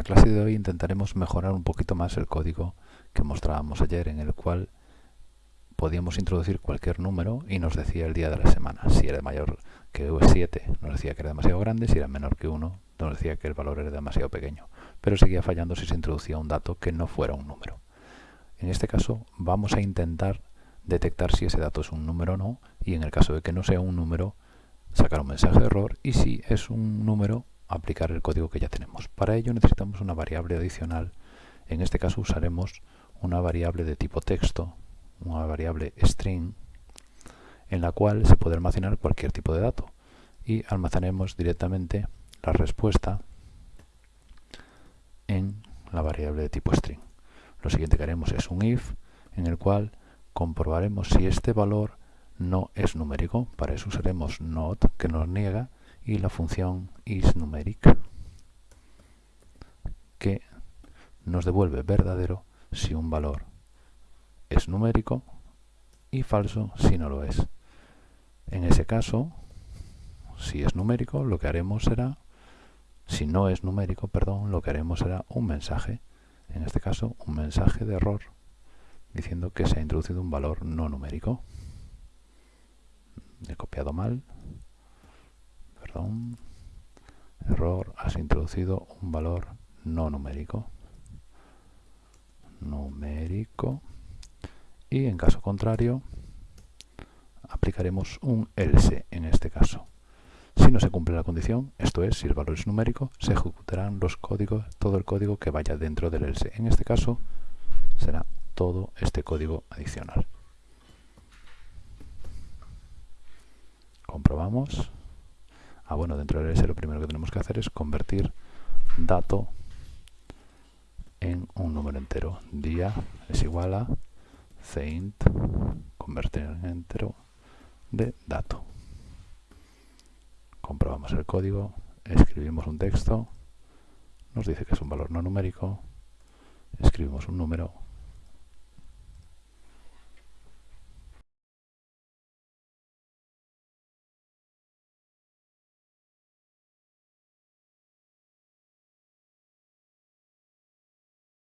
la clase de hoy intentaremos mejorar un poquito más el código que mostrábamos ayer en el cual podíamos introducir cualquier número y nos decía el día de la semana. Si era mayor que 7 nos decía que era demasiado grande, si era menor que 1 nos decía que el valor era demasiado pequeño. Pero seguía fallando si se introducía un dato que no fuera un número. En este caso vamos a intentar detectar si ese dato es un número o no y en el caso de que no sea un número sacar un mensaje de error y si es un número aplicar el código que ya tenemos. Para ello necesitamos una variable adicional. En este caso usaremos una variable de tipo texto, una variable string, en la cual se puede almacenar cualquier tipo de dato. Y almacenemos directamente la respuesta en la variable de tipo string. Lo siguiente que haremos es un if, en el cual comprobaremos si este valor no es numérico. Para eso usaremos not, que nos niega, y la función isNumeric que nos devuelve verdadero si un valor es numérico y falso si no lo es. En ese caso, si es numérico, lo que haremos será, si no es numérico, perdón, lo que haremos será un mensaje, en este caso un mensaje de error, diciendo que se ha introducido un valor no numérico. He copiado mal, error, has introducido un valor no numérico. Numérico. Y en caso contrario, aplicaremos un else en este caso. Si no se cumple la condición, esto es, si el valor es numérico, se ejecutarán los códigos, todo el código que vaya dentro del else. En este caso, será todo este código adicional. Comprobamos. Ah, bueno, dentro del S lo primero que tenemos que hacer es convertir dato en un número entero. Día es igual a ceint, convertir en entero de dato. Comprobamos el código, escribimos un texto, nos dice que es un valor no numérico, escribimos un número